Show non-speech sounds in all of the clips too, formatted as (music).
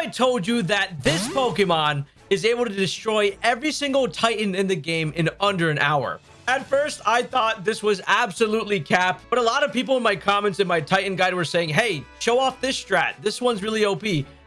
I told you that this Pokemon is able to destroy every single Titan in the game in under an hour. At first, I thought this was absolutely cap, but a lot of people in my comments in my Titan guide were saying, hey, show off this strat. This one's really OP.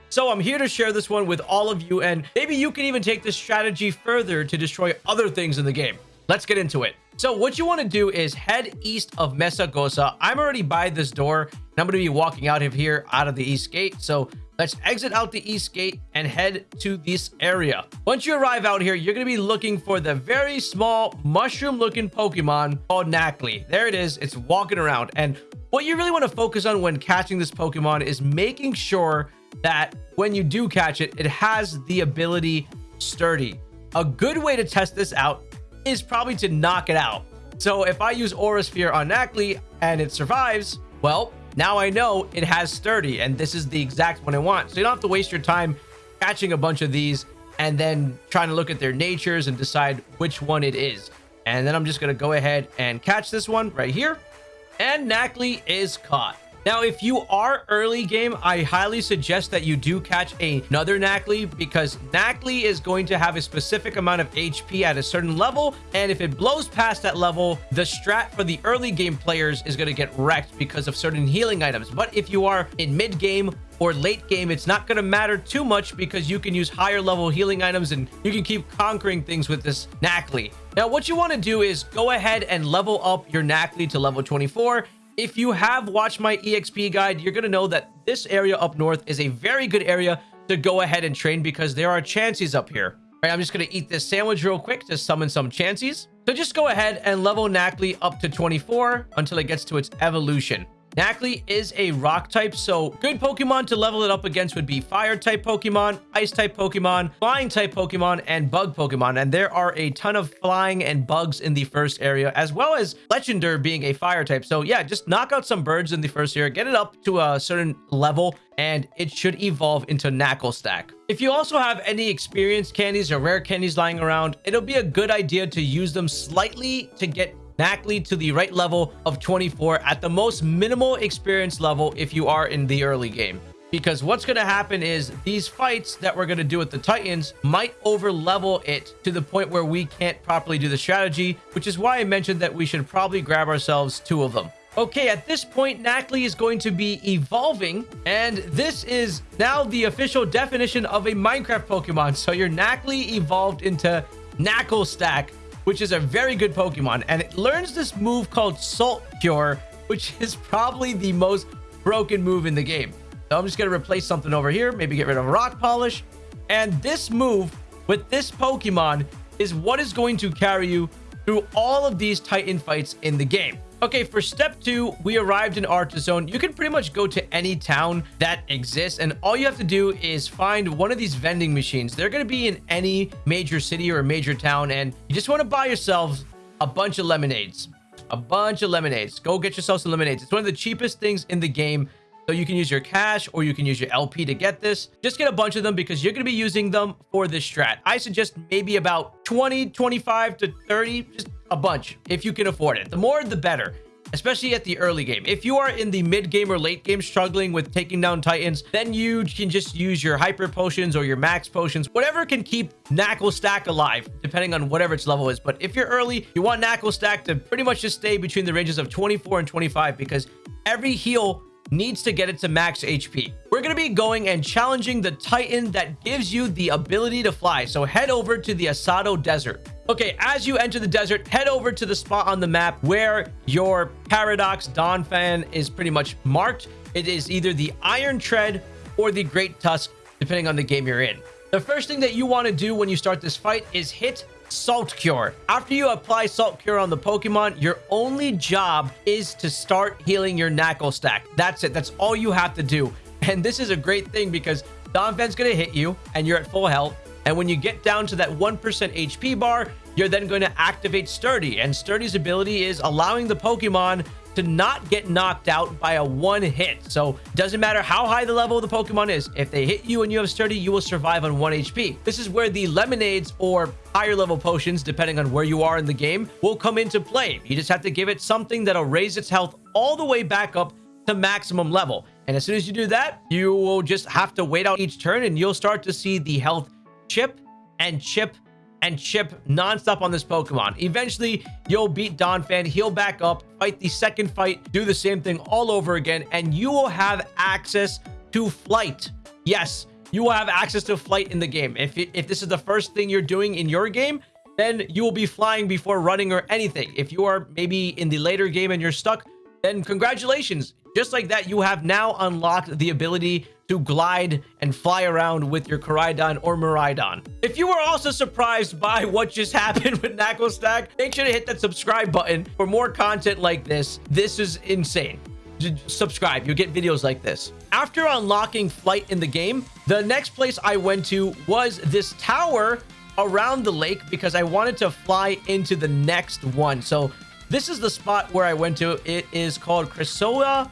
So I'm here to share this one with all of you, and maybe you can even take this strategy further to destroy other things in the game. Let's get into it. So what you want to do is head east of Mesagoza. I'm already by this door, and I'm going to be walking out of here out of the east gate. So Let's exit out the east gate and head to this area. Once you arrive out here, you're going to be looking for the very small mushroom looking Pokemon called Nacli. There it is. It's walking around. And what you really want to focus on when catching this Pokemon is making sure that when you do catch it, it has the ability Sturdy. A good way to test this out is probably to knock it out. So if I use Aura Sphere on Nacli and it survives, well, now I know it has sturdy and this is the exact one I want. So you don't have to waste your time catching a bunch of these and then trying to look at their natures and decide which one it is. And then I'm just going to go ahead and catch this one right here. And Nacli is caught. Now, if you are early game, I highly suggest that you do catch another Nacli because Nacli is going to have a specific amount of HP at a certain level. And if it blows past that level, the strat for the early game players is going to get wrecked because of certain healing items. But if you are in mid game or late game, it's not going to matter too much because you can use higher level healing items and you can keep conquering things with this Nacli. Now, what you want to do is go ahead and level up your Nacli to level 24 if you have watched my EXP guide, you're going to know that this area up north is a very good area to go ahead and train because there are Chanseys up here. All right, I'm just going to eat this sandwich real quick to summon some Chanseys. So just go ahead and level Nacli up to 24 until it gets to its evolution. Nacli is a rock type, so good Pokemon to level it up against would be fire type Pokemon, ice type Pokemon, flying type Pokemon, and bug Pokemon. And there are a ton of flying and bugs in the first area, as well as Fletchinder being a fire type. So yeah, just knock out some birds in the first area, get it up to a certain level, and it should evolve into Naclstack. If you also have any experienced candies or rare candies lying around, it'll be a good idea to use them slightly to get Nacli to the right level of 24 at the most minimal experience level if you are in the early game. Because what's going to happen is these fights that we're going to do with the Titans might over level it to the point where we can't properly do the strategy, which is why I mentioned that we should probably grab ourselves two of them. Okay, at this point, Nacli is going to be evolving, and this is now the official definition of a Minecraft Pokemon. So your Nacli evolved into Naclstack, which is a very good Pokemon. And it learns this move called Salt Cure, which (laughs) is probably the most broken move in the game. So I'm just going to replace something over here, maybe get rid of Rock Polish. And this move with this Pokemon is what is going to carry you through all of these Titan fights in the game. Okay, for step two, we arrived in Artazon. You can pretty much go to any town that exists, and all you have to do is find one of these vending machines. They're going to be in any major city or major town, and you just want to buy yourselves a bunch of lemonades. A bunch of lemonades. Go get yourself some lemonades. It's one of the cheapest things in the game. So you can use your cash or you can use your LP to get this. Just get a bunch of them because you're going to be using them for this strat. I suggest maybe about 20, 25 to 30. Just a bunch if you can afford it. The more, the better especially at the early game. If you are in the mid game or late game struggling with taking down Titans, then you can just use your hyper potions or your max potions, whatever can keep Naclstack alive, depending on whatever its level is. But if you're early, you want Naclstack to pretty much just stay between the ranges of 24 and 25 because every heal needs to get it to max HP. We're going to be going and challenging the Titan that gives you the ability to fly. So head over to the Asado Desert. Okay, as you enter the desert, head over to the spot on the map where your Paradox Donphan is pretty much marked. It is either the Iron Tread or the Great Tusk, depending on the game you're in. The first thing that you want to do when you start this fight is hit Salt Cure. After you apply Salt Cure on the Pokemon, your only job is to start healing your Naclstack. That's it. That's all you have to do. (laughs) And this is a great thing because Donphan's going to hit you and you're at full health. And when you get down to that 1% HP bar, you're then going to activate Sturdy. And Sturdy's ability is allowing the Pokemon to not get knocked out by a one hit. So doesn't matter how high the level of the Pokemon is. If they hit you and you have Sturdy, you will survive on 1 HP. This is where the Lemonades or higher level potions, depending on where you are in the game, will come into play. You just have to give it something that'll raise its health all the way back up to maximum level. And as soon as you do that, you will just have to wait out each turn and you'll start to see the health chip and chip and chip nonstop on this Pokemon. Eventually, you'll beat Donphan, heal back up, fight the second fight, do the same thing all over again, and you will have access to flight. Yes, you will have access to flight in the game. If, if this is the first thing you're doing in your game, then you will be flying before running or anything. If you are maybe in the later game and you're stuck, then congratulations. Just like that, you have now unlocked the ability to glide and fly around with your Koraidon or Miraidon. If you were also surprised by what just (laughs) happened with Naclstack, make sure to hit that subscribe button for more content like this. This is insane. subscribe, you'll get videos like this. After unlocking flight in the game, the next place I went to was this tower around the lake because I wanted to fly into the next one. So this is the spot where I went to. It is called Chrysoa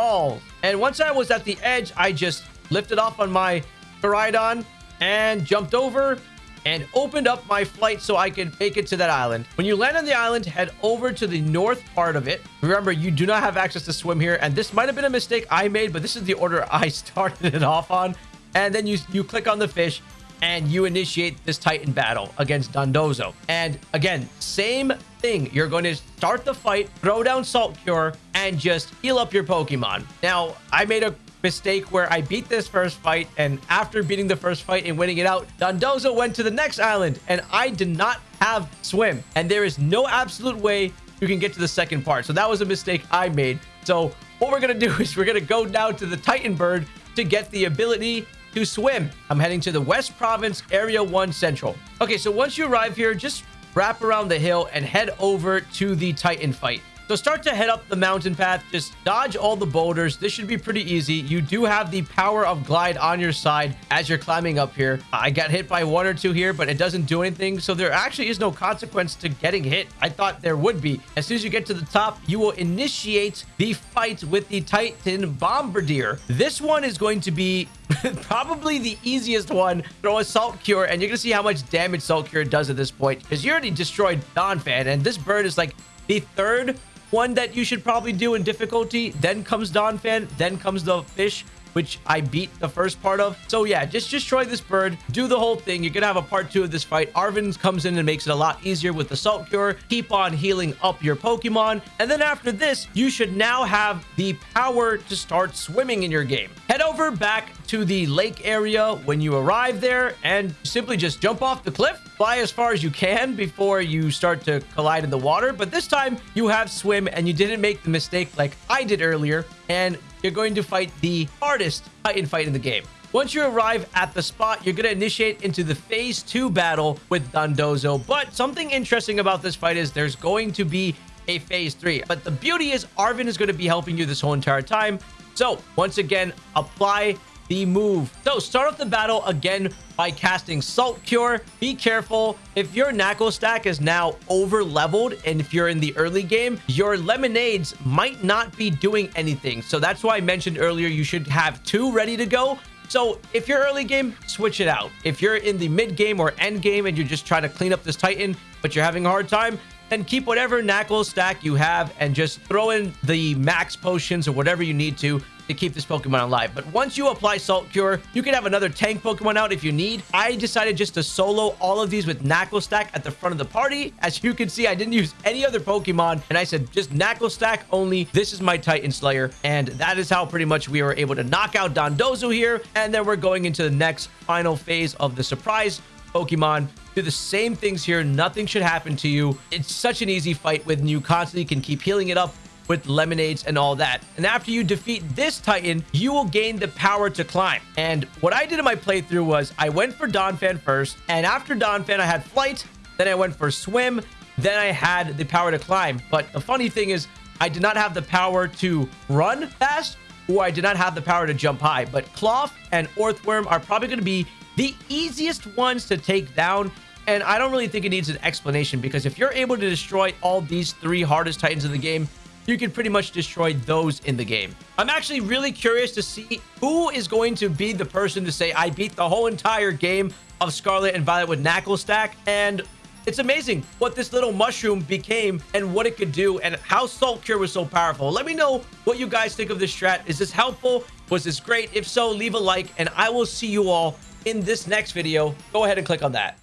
Falls. And once I was at the edge, I just lifted off on my Koraidon and jumped over and opened up my flight so I could make it to that island. When you land on the island, head over to the north part of it. Remember, you do not have access to swim here, and this might have been a mistake I made, but this is the order I (laughs) started it off on. And then you, you click on the fish, and you initiate this Titan battle against Dondozo. And again, same thing. You're going to start the fight, throw down Salt Cure, and just heal up your Pokemon. Now, I made a mistake where I beat this first fight, and after beating the first fight and winning it out, Dondozo went to the next island, and I did not have Swim. And there is no absolute way you can get to the second part. So that was a mistake I made. So what we're going to do (laughs) is we're going to go down to the Titan Bird to get the ability to swim. I'm heading to the West Province, Area 1 Central. Okay, so once you arrive here, just wrap around the hill and head over to the Titan fight. So start to head up the mountain path. Just dodge all the boulders. This should be pretty easy. You do have the power of glide on your side as you're climbing up here. I got hit by one or two here, but it doesn't do anything. So there actually is no consequence to getting hit. I thought there would be. As soon as you get to the top, you will initiate the fight with the Titan Bombirdier. This one is going to be (laughs) probably the easiest one. Throw a Salt Cure, and you're going to see how much damage Salt Cure does at this point. Because you already destroyed Donphan, and this bird is like the third one that you should probably do in difficulty. Then comes Donphan. Then comes the fish which I beat the first part of. So yeah, just destroy this bird, do the whole thing. You're gonna have a part two of this fight. Arven comes in and makes it a lot easier with the Salt Cure. Keep on healing up your Pokemon. And then after this, you should now have the power to start swimming in your game. Head over back to the lake area when you arrive there and simply just jump off the cliff, fly as far as you can before you start to collide in the water. But this time you have swim and you didn't make the mistake like I did earlier and you're going to fight the hardest Titan fight in the game. Once you arrive at the spot, you're going to initiate into the phase two battle with Dondozo. But something interesting about this fight is there's going to be a phase three. But the beauty is Arven is going to be helping you this whole entire time. So once again, apply the move. So start off the battle again by casting Salt Cure. Be careful. If your Naclstack is now over leveled and if you're in the early game, your lemonades might not be doing anything. So that's why I mentioned earlier you should have two ready to go. So if you're early game, switch it out. If you're in the mid game or end game and you're just trying to clean up this Titan, but you're having a hard time, then keep whatever Naclstack you have and just throw in the max potions or whatever you need to to keep this Pokemon alive. But once you apply Salt Cure, you can have another tank Pokemon out if you need. I decided just to solo all of these with Naclstack at the front of the party. As you can see, I didn't use any other Pokemon, and I said just Naclstack only. This is my Titan Slayer, and that is how pretty much we were able to knock out Dondozo here. And then we're going into the next final phase of the surprise Pokemon. Do the same things here. Nothing should happen to you. It's such an easy fight when you constantly can keep healing it up with lemonades and all that. And after you defeat this Titan, you will gain the power to climb. And what I did in my playthrough was I went for Donphan first, and after Donphan, I had Flight, then I went for Swim, then I had the power to climb. But the funny thing is, I did not have the power to run fast, or I did not have the power to jump high. But Klawf and Orthworm are probably going to be the easiest ones to take down and I don't really think it needs an explanation because if you're able to destroy all these three hardest titans in the game, you can pretty much destroy those in the game. I'm actually really curious to see who is going to be the person to say, I beat the whole entire game of Scarlet and Violet with Naclstack. And It's amazing what this little mushroom became and what it could do and how Salt Cure was so powerful. Let me know what you guys think of this strat. Is this helpful? Was this great? If so, leave a like and I will see you all in this next video. Go ahead and click on that.